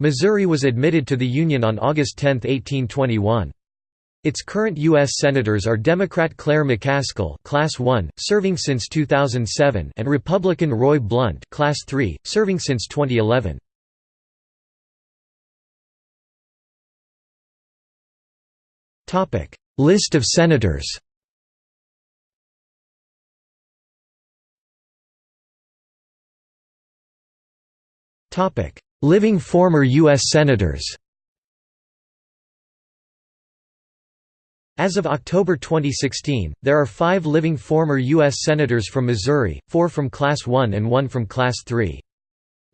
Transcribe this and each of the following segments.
Missouri was admitted to the Union on August 10, 1821. Its current U.S. Senators are Democrat Claire McCaskill Class 1, serving since 2007 and Republican Roy Blunt Class 3, serving since 2011. List of senators Living former U.S. Senators As of October 2016, there are five living former U.S. Senators from Missouri, four from Class 1 and one from Class 3.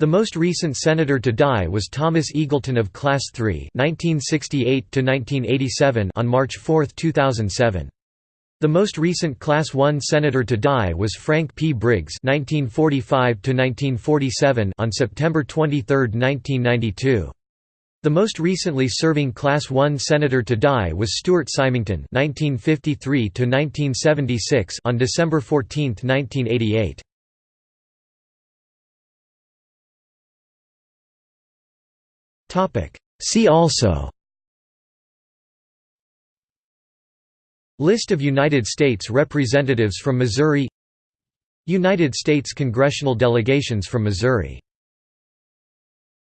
The most recent senator to die was Thomas Eagleton of Class 3 1968 on March 4, 2007. The most recent Class 1 senator to die was Frank P. Briggs (1945–1947) on September 23, 1992. The most recently serving Class I senator to die was Stuart Symington (1953–1976) on December 14, 1988. Topic. See also. List of United States representatives from Missouri. United States congressional delegations from Missouri